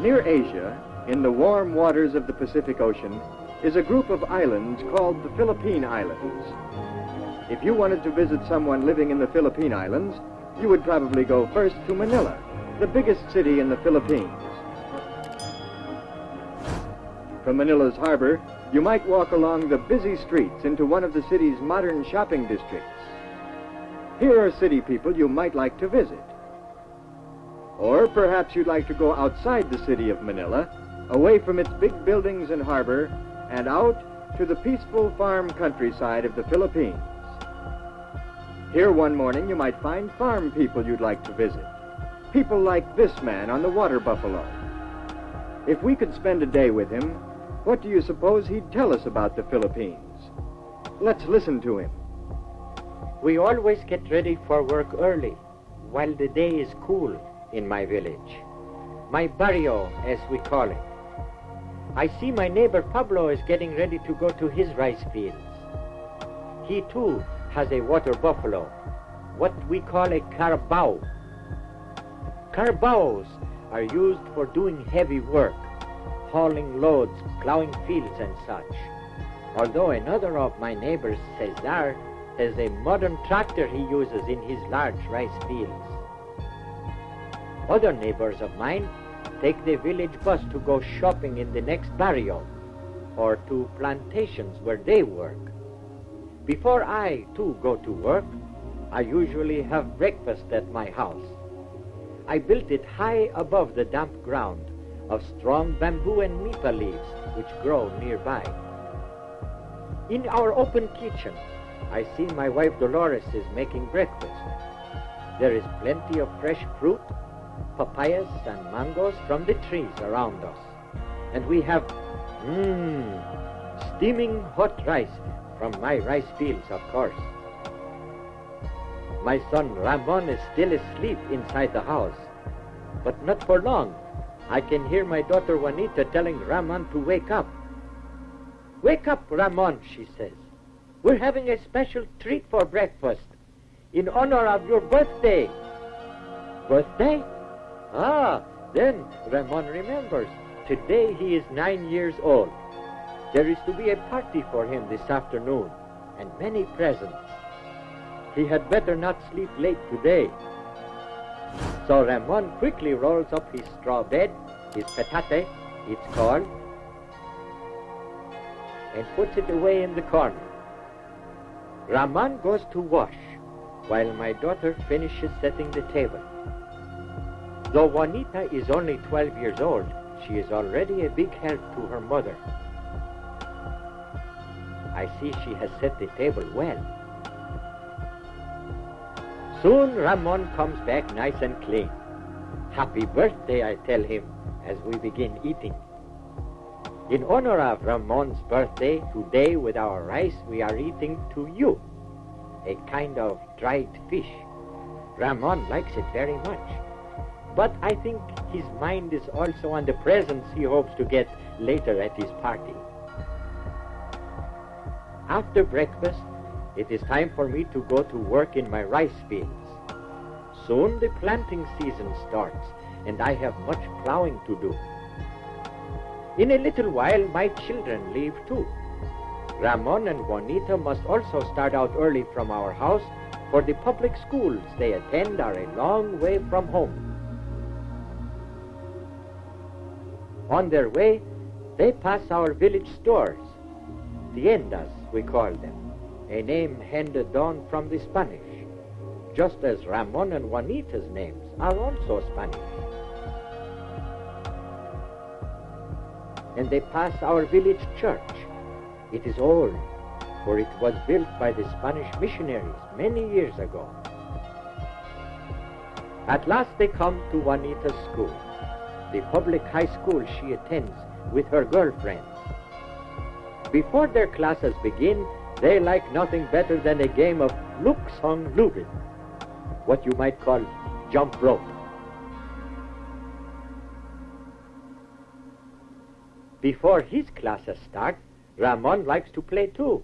Near Asia, in the warm waters of the Pacific Ocean, is a group of islands called the Philippine Islands. If you wanted to visit someone living in the Philippine Islands, you would probably go first to Manila, the biggest city in the Philippines. From Manila's harbor, you might walk along the busy streets into one of the city's modern shopping districts. Here are city people you might like to visit. Or perhaps you'd like to go outside the city of Manila, away from its big buildings and harbor, and out to the peaceful farm countryside of the Philippines. Here one morning you might find farm people you'd like to visit. People like this man on the water buffalo. If we could spend a day with him, what do you suppose he'd tell us about the Philippines? Let's listen to him. We always get ready for work early, while the day is cool in my village. My barrio, as we call it. I see my neighbor Pablo is getting ready to go to his rice fields. He too has a water buffalo, what we call a carabao. Carabaos are used for doing heavy work, hauling loads, plowing fields and such. Although another of my neighbors, Cesar, has a modern tractor he uses in his large rice fields. Other neighbors of mine take the village bus to go shopping in the next barrio or to plantations where they work. Before I, too, go to work, I usually have breakfast at my house. I built it high above the damp ground of strong bamboo and nipa leaves which grow nearby. In our open kitchen, I see my wife Dolores is making breakfast. There is plenty of fresh fruit, papayas and mangoes from the trees around us. And we have, mmm, steaming hot rice from my rice fields, of course. My son Ramon is still asleep inside the house, but not for long. I can hear my daughter Juanita telling Ramon to wake up. Wake up, Ramon, she says. We're having a special treat for breakfast in honor of your birthday. Birthday? Ah, then Ramon remembers. Today he is nine years old. There is to be a party for him this afternoon, and many presents. He had better not sleep late today. So Ramon quickly rolls up his straw bed, his petate, it's called, and puts it away in the corner. Ramon goes to wash, while my daughter finishes setting the table. Though Juanita is only 12 years old, she is already a big help to her mother. I see she has set the table well. Soon Ramon comes back nice and clean. Happy birthday, I tell him as we begin eating. In honor of Ramon's birthday, today with our rice we are eating tuyo, a kind of dried fish. Ramon likes it very much. But I think his mind is also on the presents he hopes to get later at his party. After breakfast, it is time for me to go to work in my rice fields. Soon the planting season starts, and I have much plowing to do. In a little while, my children leave too. Ramon and Juanita must also start out early from our house, for the public schools they attend are a long way from home. On their way, they pass our village stores, tiendas, we call them, a name handed down from the Spanish, just as Ramon and Juanita's names are also Spanish. And they pass our village church. It is old, for it was built by the Spanish missionaries many years ago. At last they come to Juanita's school, the public high school she attends with her girlfriends. Before their classes begin, they like nothing better than a game of luksong lubid, what you might call jump rope. Before his classes start, Ramon likes to play too.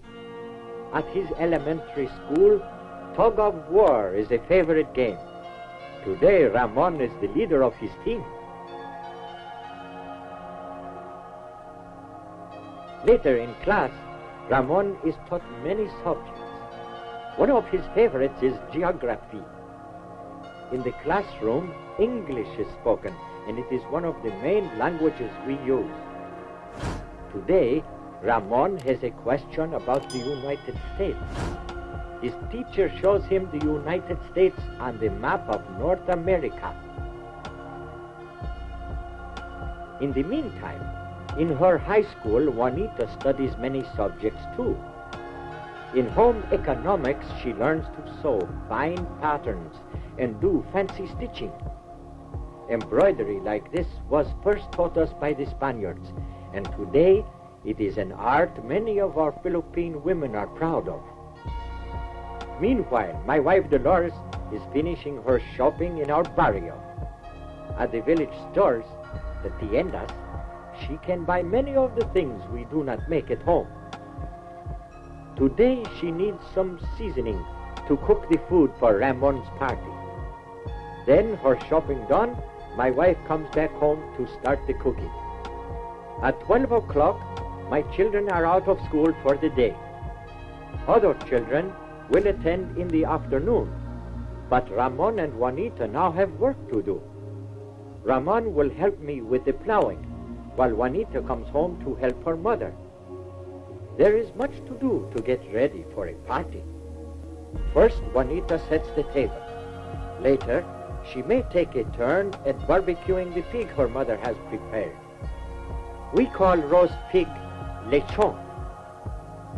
At his elementary school, tug of war is a favorite game. Today, Ramon is the leader of his team. Later in class, Ramon is taught many subjects. One of his favorites is geography. In the classroom, English is spoken, and it is one of the main languages we use. Today, Ramon has a question about the United States. His teacher shows him the United States on the map of North America. In the meantime, in her high school, Juanita studies many subjects too. In home economics, she learns to sew, fine patterns, and do fancy stitching. Embroidery like this was first taught us by the Spaniards, and today it is an art many of our Philippine women are proud of. Meanwhile, my wife Dolores is finishing her shopping in our barrio. At the village stores, the tiendas, she can buy many of the things we do not make at home. Today she needs some seasoning to cook the food for Ramon's party. Then, her shopping done, my wife comes back home to start the cooking. At 12 o'clock, my children are out of school for the day. Other children will attend in the afternoon, but Ramon and Juanita now have work to do. Ramon will help me with the plowing, while Juanita comes home to help her mother. There is much to do to get ready for a party. First, Juanita sets the table. Later, she may take a turn at barbecuing the pig her mother has prepared. We call roast pig lechon.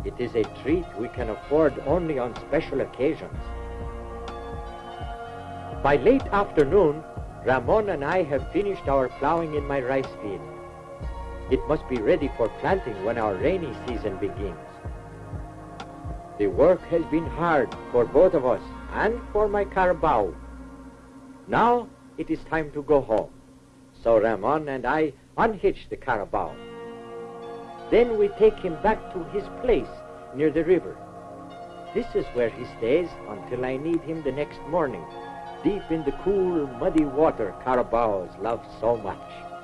It is a treat we can afford only on special occasions. By late afternoon, Ramon and I have finished our plowing in my rice field. It must be ready for planting when our rainy season begins. The work has been hard for both of us and for my carabao. Now it is time to go home. So Ramon and I unhitch the carabao. Then we take him back to his place near the river. This is where he stays until I need him the next morning, deep in the cool, muddy water carabaos love so much.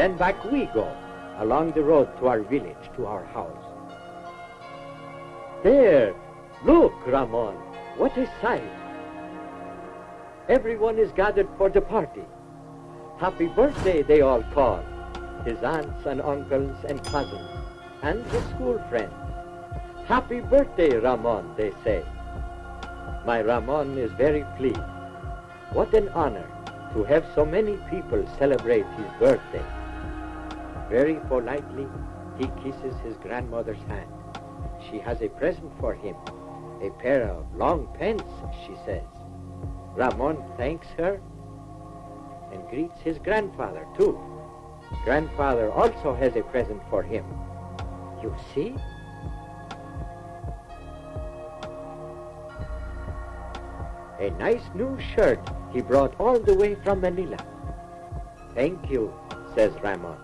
Then back we go, along the road to our village, to our house. There, look, Ramon, what a sight! Everyone is gathered for the party. Happy birthday, they all call. His aunts and uncles and cousins, and his school friends. Happy birthday, Ramon, they say. My Ramon is very pleased. What an honor to have so many people celebrate his birthday. Very politely, he kisses his grandmother's hand. She has a present for him, a pair of long pants, she says. Ramon thanks her and greets his grandfather, too. Grandfather also has a present for him. You see? A nice new shirt he brought all the way from Manila. Thank you, says Ramon.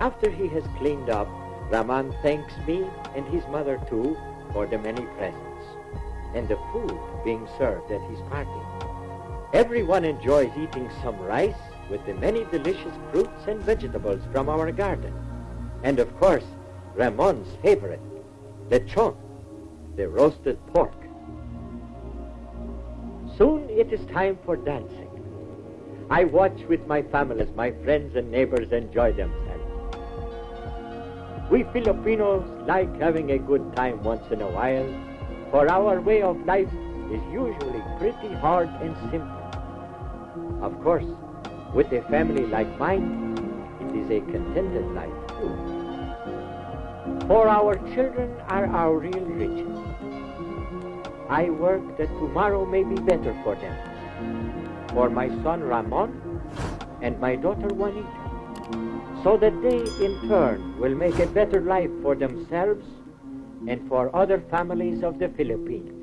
After he has cleaned up, Ramon thanks me and his mother too for the many presents and the food being served at his party. Everyone enjoys eating some rice with the many delicious fruits and vegetables from our garden. And of course, Ramon's favorite, lechon, the roasted pork. Soon it is time for dancing. I watch with my family as my friends and neighbors enjoy themselves. We Filipinos like having a good time once in a while, for our way of life is usually pretty hard and simple. Of course, with a family like mine, it is a contented life too. For our children are our real riches. I work that tomorrow may be better for them. For my son Ramon and my daughter Juanita. So that they in turn will make a better life for themselves and for other families of the Philippines.